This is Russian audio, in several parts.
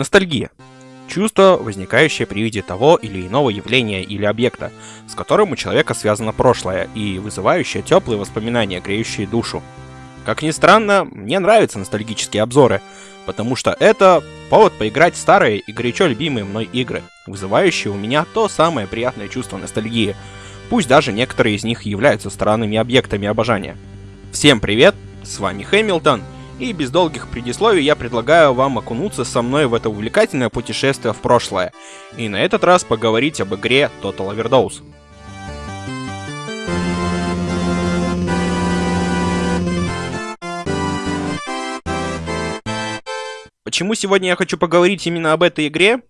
Ностальгия. Чувство, возникающее при виде того или иного явления или объекта, с которым у человека связано прошлое, и вызывающее теплые воспоминания, греющие душу. Как ни странно, мне нравятся ностальгические обзоры, потому что это повод поиграть в старые и горячо любимые мной игры, вызывающие у меня то самое приятное чувство ностальгии, пусть даже некоторые из них являются странными объектами обожания. Всем привет, с вами Хэмилтон, и без долгих предисловий я предлагаю вам окунуться со мной в это увлекательное путешествие в прошлое, и на этот раз поговорить об игре Total Overdose. Почему сегодня я хочу поговорить именно об этой игре?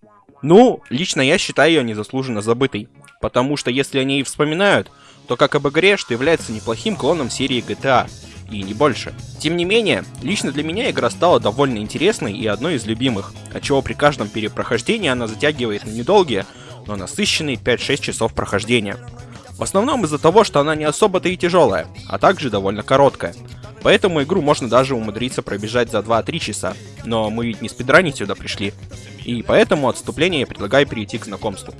Ну, лично я считаю ее незаслуженно забытой. Потому что если о ней вспоминают, то как об игре, что является неплохим клоном серии GTA и не больше. Тем не менее, лично для меня игра стала довольно интересной и одной из любимых, отчего при каждом перепрохождении она затягивает на недолгие, но насыщенные 5-6 часов прохождения. В основном из-за того, что она не особо-то и тяжелая, а также довольно короткая. Поэтому игру можно даже умудриться пробежать за 2-3 часа, но мы ведь не спидранить сюда пришли. И поэтому отступление я предлагаю перейти к знакомству.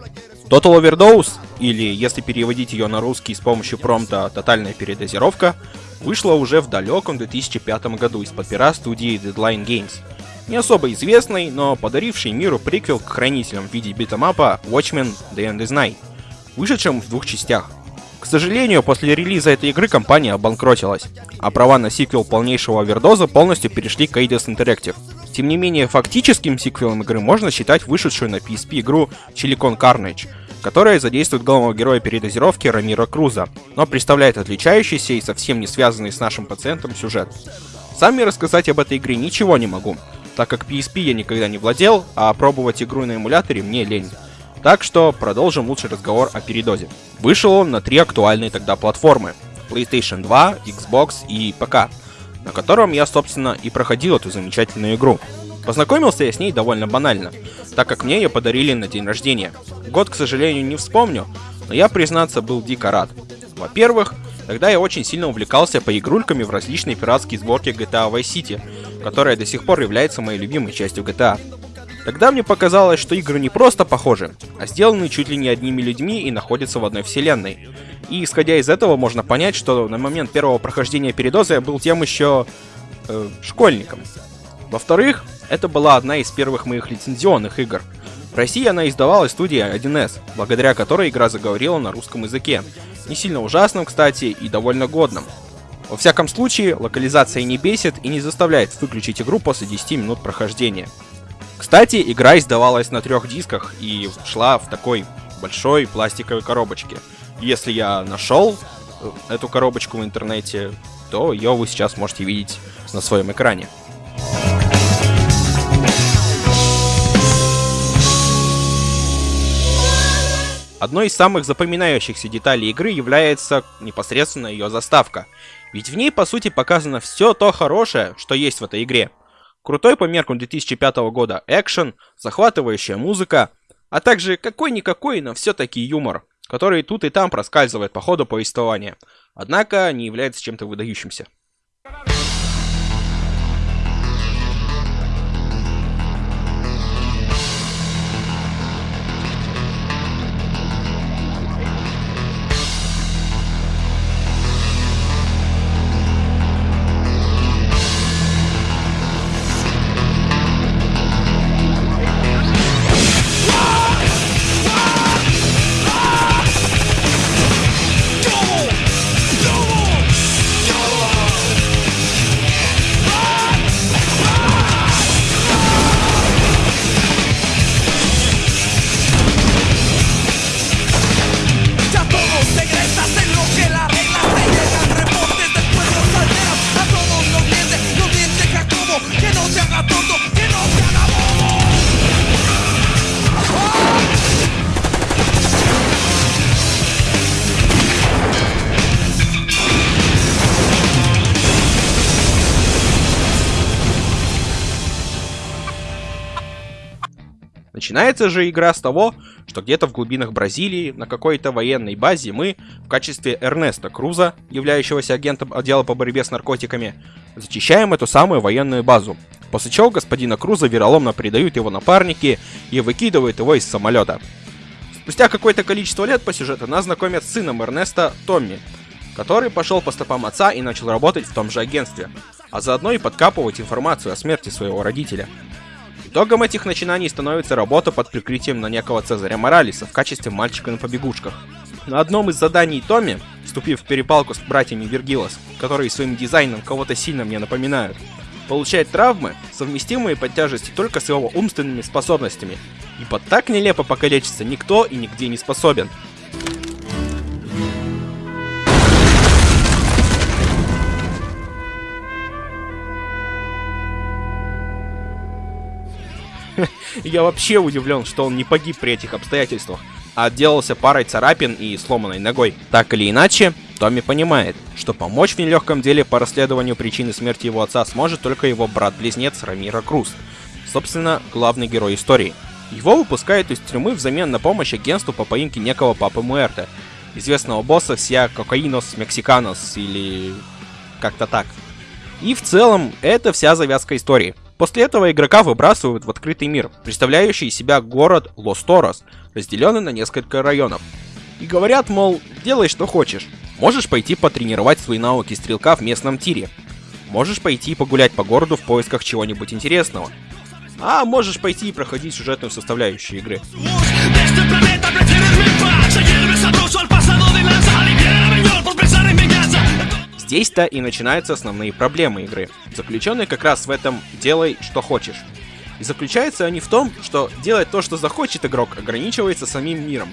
Total Overdose, или если переводить ее на русский с помощью промпта «Тотальная передозировка», вышла уже в далеком 2005 году из-под пера студии Deadline Games. Не особо известный, но подаривший миру приквел к хранителям в виде битэмапа Watchmen The End is Night, вышедшем в двух частях. К сожалению, после релиза этой игры компания обанкротилась, а права на сиквел полнейшего овердоза полностью перешли к Eidos Interactive. Тем не менее, фактическим сиквелом игры можно считать вышедшую на PSP игру Silicon Carnage, которая задействует главного героя передозировки Рамира Круза, но представляет отличающийся и совсем не связанный с нашим пациентом сюжет. Сами рассказать об этой игре ничего не могу, так как PSP я никогда не владел, а пробовать игру на эмуляторе мне лень. Так что продолжим лучший разговор о передозе. Вышел он на три актуальные тогда платформы. PlayStation 2, Xbox и ПК, на котором я, собственно, и проходил эту замечательную игру. Познакомился я с ней довольно банально, так как мне ее подарили на день рождения. Год, к сожалению, не вспомню, но я, признаться, был дико рад. Во-первых, тогда я очень сильно увлекался поигрульками в различные пиратские сборки GTA Vice City, которая до сих пор является моей любимой частью GTA. Тогда мне показалось, что игры не просто похожи, а сделаны чуть ли не одними людьми и находятся в одной вселенной. И исходя из этого можно понять, что на момент первого прохождения передоза я был тем еще э, школьником. Во-вторых, это была одна из первых моих лицензионных игр. В России она издавалась студией 1С, благодаря которой игра заговорила на русском языке. Не сильно ужасным, кстати, и довольно годным. Во всяком случае, локализация не бесит и не заставляет выключить игру после 10 минут прохождения. Кстати, игра издавалась на трех дисках и шла в такой большой пластиковой коробочке. Если я нашел э, эту коробочку в интернете, то ее вы сейчас можете видеть на своем экране. Одной из самых запоминающихся деталей игры является непосредственно ее заставка. Ведь в ней, по сути, показано все то хорошее, что есть в этой игре. Крутой по меркам 2005 года экшен, захватывающая музыка, а также какой-никакой, но все-таки юмор, который тут и там проскальзывает по ходу повествования, однако не является чем-то выдающимся. Начинается же игра с того, что где-то в глубинах Бразилии, на какой-то военной базе мы, в качестве Эрнеста Круза, являющегося агентом отдела по борьбе с наркотиками, зачищаем эту самую военную базу. После чего господина Круза вероломно предают его напарники и выкидывают его из самолета. Спустя какое-то количество лет по сюжету нас знакомят с сыном Эрнеста Томми, который пошел по стопам отца и начал работать в том же агентстве, а заодно и подкапывать информацию о смерти своего родителя. Итогом этих начинаний становится работа под прикрытием на некого Цезаря Моралиса в качестве мальчика на побегушках. На одном из заданий Томми, вступив в перепалку с братьями Вергилос, которые своим дизайном кого-то сильно мне напоминают, получает травмы, совместимые под тяжестью только с его умственными способностями. Ибо так нелепо покалечиться никто и нигде не способен. Я вообще удивлен, что он не погиб при этих обстоятельствах, а отделался парой царапин и сломанной ногой. Так или иначе, Томми понимает, что помочь в нелегком деле по расследованию причины смерти его отца сможет только его брат-близнец Рамира Круз, собственно, главный герой истории. Его выпускают из тюрьмы взамен на помощь агентству по поимке некого Папы Муэрте, известного босса вся Кокаинос Мексиканос или как-то так. И в целом, это вся завязка истории. После этого игрока выбрасывают в открытый мир, представляющий из себя город Лос-Торос, разделенный на несколько районов. И говорят, мол, делай что хочешь. Можешь пойти потренировать свои навыки стрелка в местном тире. Можешь пойти погулять по городу в поисках чего-нибудь интересного. А можешь пойти и проходить сюжетную составляющую игры. Здесь-то и начинаются основные проблемы игры, заключенные как раз в этом «делай, что хочешь». И заключаются они в том, что делать то, что захочет игрок, ограничивается самим миром.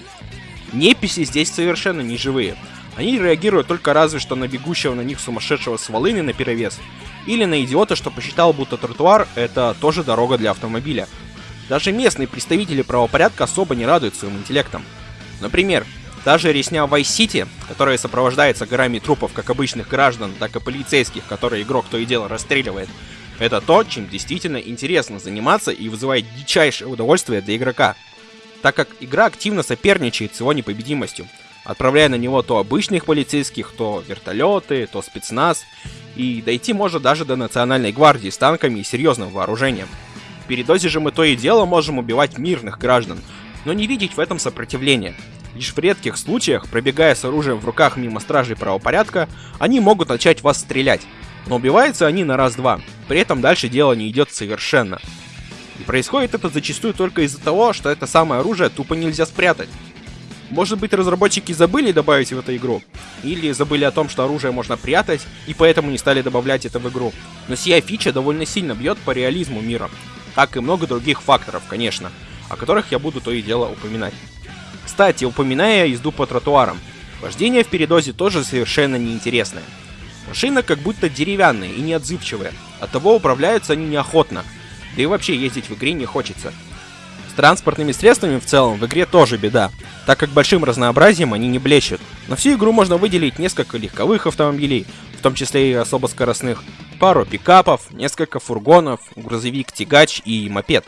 Неписи здесь совершенно не живые. Они реагируют только разве что на бегущего на них сумасшедшего с волыни на перевес, или на идиота, что посчитал, будто тротуар — это тоже дорога для автомобиля. Даже местные представители правопорядка особо не радуют своим интеллектом. Например, даже резня в Vice City, которая сопровождается горами трупов как обычных граждан, так и полицейских, которые игрок то и дело расстреливает, это то, чем действительно интересно заниматься и вызывает дичайшее удовольствие для игрока, так как игра активно соперничает с его непобедимостью, отправляя на него то обычных полицейских, то вертолеты, то спецназ, и дойти может даже до национальной гвардии с танками и серьезным вооружением. В передозе же мы то и дело можем убивать мирных граждан, но не видеть в этом сопротивления, Лишь в редких случаях, пробегая с оружием в руках мимо стражей правопорядка, они могут начать вас стрелять. Но убиваются они на раз-два, при этом дальше дело не идет совершенно. И происходит это зачастую только из-за того, что это самое оружие тупо нельзя спрятать. Может быть разработчики забыли добавить в эту игру, или забыли о том, что оружие можно прятать, и поэтому не стали добавлять это в игру. Но сия фича довольно сильно бьет по реализму мира, как и много других факторов, конечно, о которых я буду то и дело упоминать. Кстати, упоминая езду по тротуарам, вождение в передозе тоже совершенно неинтересное. Машина как будто деревянная и неотзывчивая, оттого управляются они неохотно, да и вообще ездить в игре не хочется. С транспортными средствами в целом в игре тоже беда, так как большим разнообразием они не блещут. На всю игру можно выделить несколько легковых автомобилей, в том числе и особо скоростных, пару пикапов, несколько фургонов, грузовик, тягач и мопед.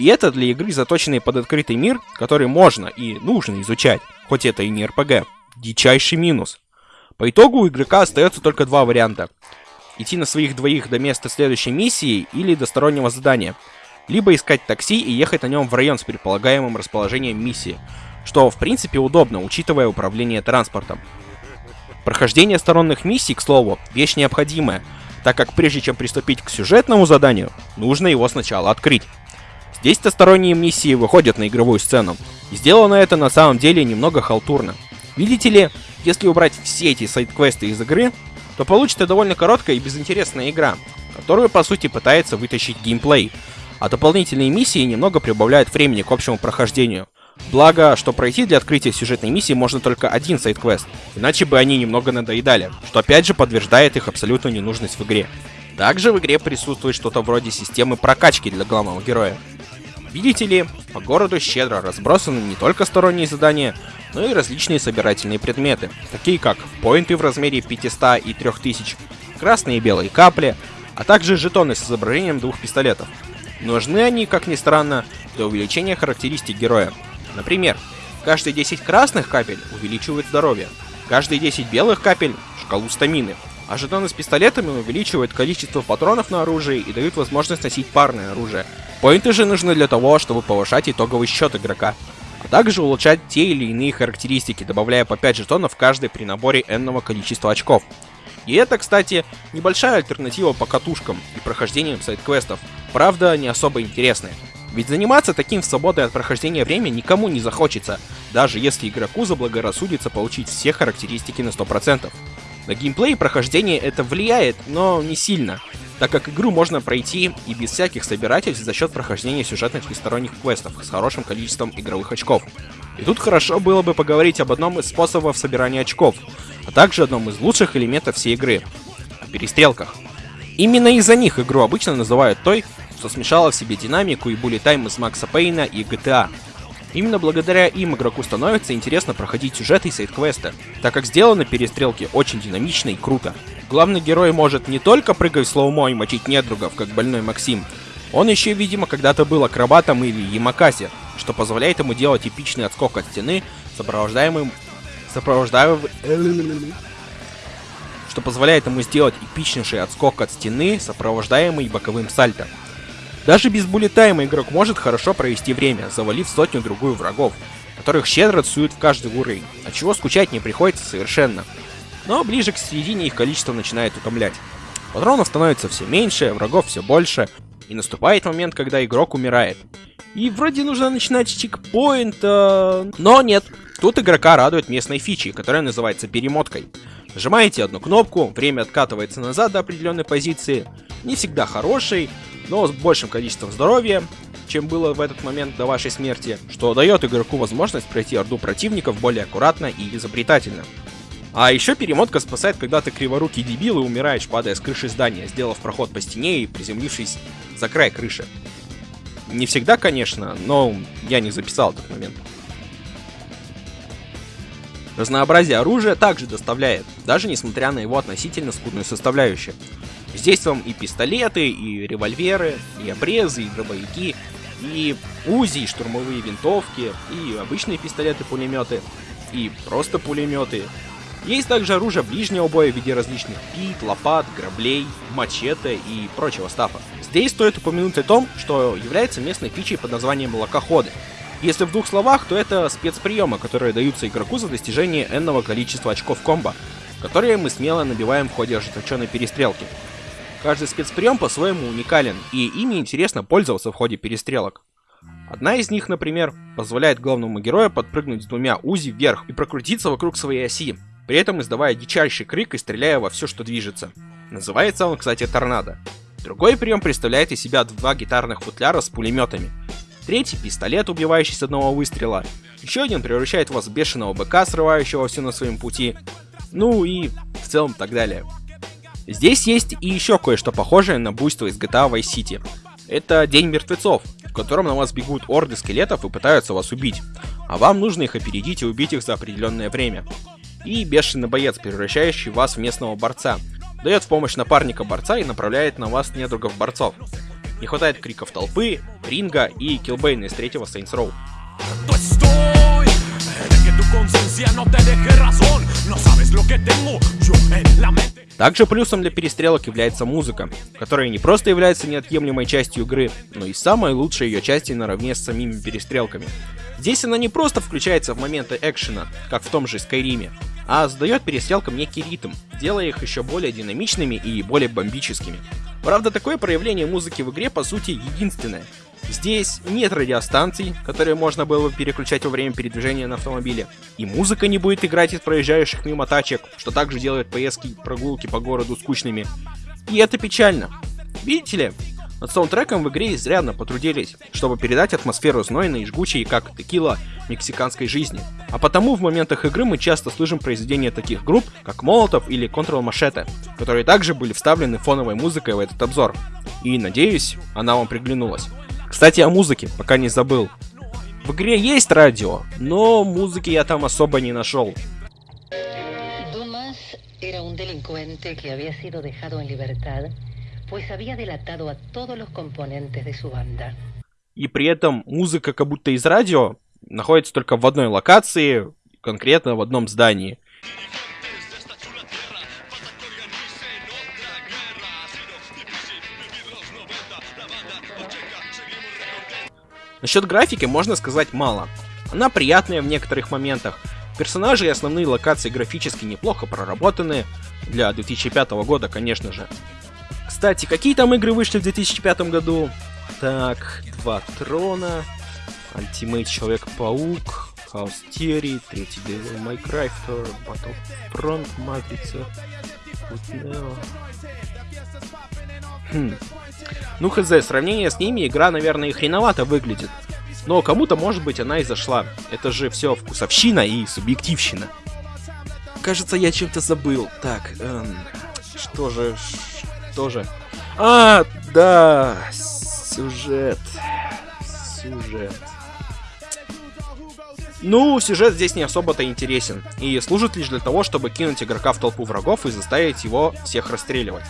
И это для игры, заточенной под открытый мир, который можно и нужно изучать, хоть это и не РПГ. Дичайший минус. По итогу у игрока остается только два варианта. Идти на своих двоих до места следующей миссии или до стороннего задания. Либо искать такси и ехать на нем в район с предполагаемым расположением миссии. Что в принципе удобно, учитывая управление транспортом. Прохождение сторонних миссий, к слову, вещь необходимая, так как прежде чем приступить к сюжетному заданию, нужно его сначала открыть. Здесь-то сторонние миссии выходят на игровую сцену. И сделано это на самом деле немного халтурно. Видите ли, если убрать все эти сайт-квесты из игры, то получится довольно короткая и безинтересная игра, которую по сути пытается вытащить геймплей, а дополнительные миссии немного прибавляют времени к общему прохождению. Благо, что пройти для открытия сюжетной миссии можно только один сайт-квест, иначе бы они немного надоедали, что опять же подтверждает их абсолютную ненужность в игре. Также в игре присутствует что-то вроде системы прокачки для главного героя. Видите ли, по городу щедро разбросаны не только сторонние задания, но и различные собирательные предметы, такие как поинты в размере 500 и 3000, красные и белые капли, а также жетоны с изображением двух пистолетов. Нужны они, как ни странно, для увеличения характеристик героя. Например, каждые 10 красных капель увеличивают здоровье, каждые 10 белых капель — шкалу стамины, А жетоны с пистолетами увеличивают количество патронов на оружии и дают возможность носить парное оружие. Поинты же нужны для того, чтобы повышать итоговый счет игрока, а также улучшать те или иные характеристики, добавляя по 5 жетонов каждый при наборе энного количества очков. И это, кстати, небольшая альтернатива по катушкам и прохождениям сайт-квестов, правда не особо интересная. Ведь заниматься таким в свободное от прохождения время никому не захочется, даже если игроку заблагорассудится получить все характеристики на 100%. На геймплей и прохождение это влияет, но не сильно, так как игру можно пройти и без всяких собирательств за счет прохождения сюжетных и сторонних квестов с хорошим количеством игровых очков. И тут хорошо было бы поговорить об одном из способов собирания очков, а также одном из лучших элементов всей игры — о перестрелках. Именно из-за них игру обычно называют той, что смешала в себе динамику и булли тайм из Макса Пейна и GTA. Именно благодаря им игроку становится интересно проходить сюжеты и сайт-квесты, так как сделаны перестрелки очень динамично и круто. Главный герой может не только прыгать в слоумо и мочить недругов, как больной Максим, он еще, видимо, когда-то был акробатом или ямакасе, что позволяет ему делать эпичный отскок от стены, сопровождаемым... сопровождаемым... что позволяет ему сделать эпичнейший отскок от стены, сопровождаемый боковым сальто. Даже без буллетайма игрок может хорошо провести время, завалив сотню-другую врагов, которых щедро суют в каждый уровень, от чего скучать не приходится совершенно. Но ближе к середине их количество начинает утомлять. Патронов становится все меньше, врагов все больше, и наступает момент, когда игрок умирает. И вроде нужно начинать с чекпоинта, но нет. Тут игрока радует местной фичи, которая называется перемоткой. Нажимаете одну кнопку, время откатывается назад до определенной позиции, не всегда хорошей, но с большим количеством здоровья, чем было в этот момент до вашей смерти, что дает игроку возможность пройти орду противников более аккуратно и изобретательно. А еще перемотка спасает, когда ты криворукий дебил и умираешь, падая с крыши здания, сделав проход по стене и приземлившись за край крыши. Не всегда, конечно, но я не записал этот момент. Разнообразие оружия также доставляет, даже несмотря на его относительно скудную составляющую. Здесь вам и пистолеты, и револьверы, и обрезы, и дробовики, и УЗИ, и штурмовые винтовки, и обычные пистолеты-пулеметы, и просто пулеметы. Есть также оружие ближнего боя в виде различных пит, лопат, граблей, мачете и прочего стафа. Здесь стоит упомянуть о том, что является местной фичей под названием локоходы. Если в двух словах, то это спецприемы, которые даются игроку за достижение энного количества очков комбо, которые мы смело набиваем в ходе ожесточенной перестрелки. Каждый спецприем по-своему уникален, и ими интересно пользоваться в ходе перестрелок. Одна из них, например, позволяет главному герою подпрыгнуть с двумя УЗИ вверх и прокрутиться вокруг своей оси, при этом издавая дичайший крик и стреляя во все, что движется. Называется он, кстати, торнадо. Другой прием представляет из себя два гитарных футляра с пулеметами. Третий — пистолет, убивающий с одного выстрела. Еще один превращает вас в бешеного быка, срывающего все на своем пути. Ну и в целом так далее. Здесь есть и еще кое-что похожее на буйство из GTA Vice City. Это День мертвецов, в котором на вас бегут орды скелетов и пытаются вас убить, а вам нужно их опередить и убить их за определенное время. И бешеный боец, превращающий вас в местного борца, дает в помощь напарника борца и направляет на вас недругов борцов. Не хватает криков толпы, ринга и килбейна из третьего Saints Row. Также плюсом для перестрелок является музыка, которая не просто является неотъемлемой частью игры, но и самой лучшей ее частью наравне с самими перестрелками. Здесь она не просто включается в моменты экшена, как в том же Скайриме, а задает перестрелкам некий ритм, делая их еще более динамичными и более бомбическими. Правда, такое проявление музыки в игре по сути единственное, Здесь нет радиостанций, которые можно было бы переключать во время передвижения на автомобиле. И музыка не будет играть из проезжающих мимо тачек, что также делает поездки и прогулки по городу скучными. И это печально. Видите ли, над саундтреком в игре изрядно потрудились, чтобы передать атмосферу знойной и жгучей, как текила, мексиканской жизни. А потому в моментах игры мы часто слышим произведения таких групп, как Молотов или Control Machete, которые также были вставлены фоновой музыкой в этот обзор. И надеюсь, она вам приглянулась. Кстати, о музыке, пока не забыл. В игре есть радио, но музыки я там особо не нашел. И при этом музыка как будто из радио находится только в одной локации, конкретно в одном здании. Насчет графики можно сказать мало. Она приятная в некоторых моментах. Персонажи и основные локации графически неплохо проработаны. Для 2005 года, конечно же. Кстати, какие там игры вышли в 2005 году? Так, Два Трона, Ultimate Человек-паук, House Theory, третий Devil May Cry, Battlefront, Матрица, Neo. Хм. Ну хз, сравнение с ними игра, наверное, и хреновато выглядит. Но кому-то, может быть, она и зашла. Это же все вкусовщина и субъективщина. Кажется, я чем-то забыл. Так, эм, что же, что же? А, да, сюжет. Сюжет. Ну, сюжет здесь не особо-то интересен, и служит лишь для того, чтобы кинуть игрока в толпу врагов и заставить его всех расстреливать.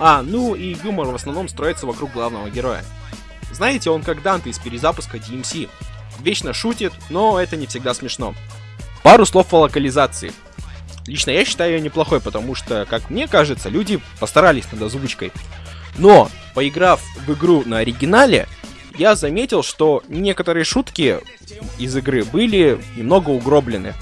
А, ну и юмор в основном строится вокруг главного героя. Знаете, он как Данте из перезапуска DMC. Вечно шутит, но это не всегда смешно. Пару слов о локализации. Лично я считаю ее неплохой, потому что, как мне кажется, люди постарались над озвучкой. Но, поиграв в игру на оригинале, я заметил, что некоторые шутки из игры были немного угроблены.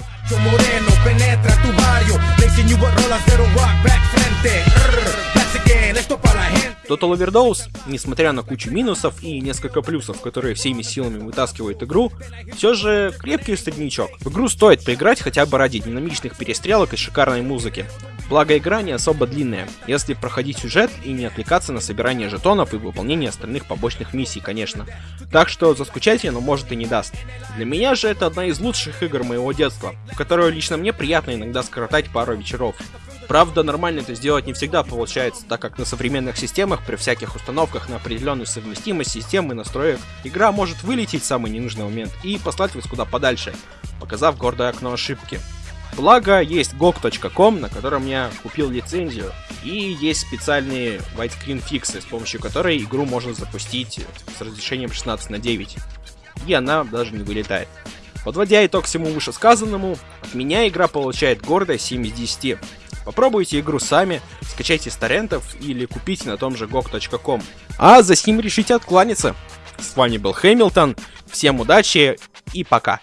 Total Overdose, несмотря на кучу минусов и несколько плюсов, которые всеми силами вытаскивают игру, все же крепкий среднячок. В игру стоит поиграть хотя бы ради динамичных перестрелок и шикарной музыки. Благо игра не особо длинная, если проходить сюжет и не отвлекаться на собирание жетонов и выполнение остальных побочных миссий, конечно. Так что заскучать оно может и не даст. Для меня же это одна из лучших игр моего детства, в которую лично мне приятно иногда скоротать пару вечеров. Правда, нормально это сделать не всегда получается, так как на современных системах при всяких установках на определенную совместимость системы и настроек игра может вылететь в самый ненужный момент и послать вас куда подальше, показав гордое окно ошибки. Благо, есть gog.com, на котором я купил лицензию, и есть специальные widescreen фиксы, с помощью которой игру можно запустить с разрешением 16 на 9. И она даже не вылетает. Подводя итог всему вышесказанному, от меня игра получает гордое 7 из 10. Попробуйте игру сами, скачайте с торрентов или купите на том же gog.com. А за сим решите откланяться. С вами был Хэмилтон, всем удачи и пока.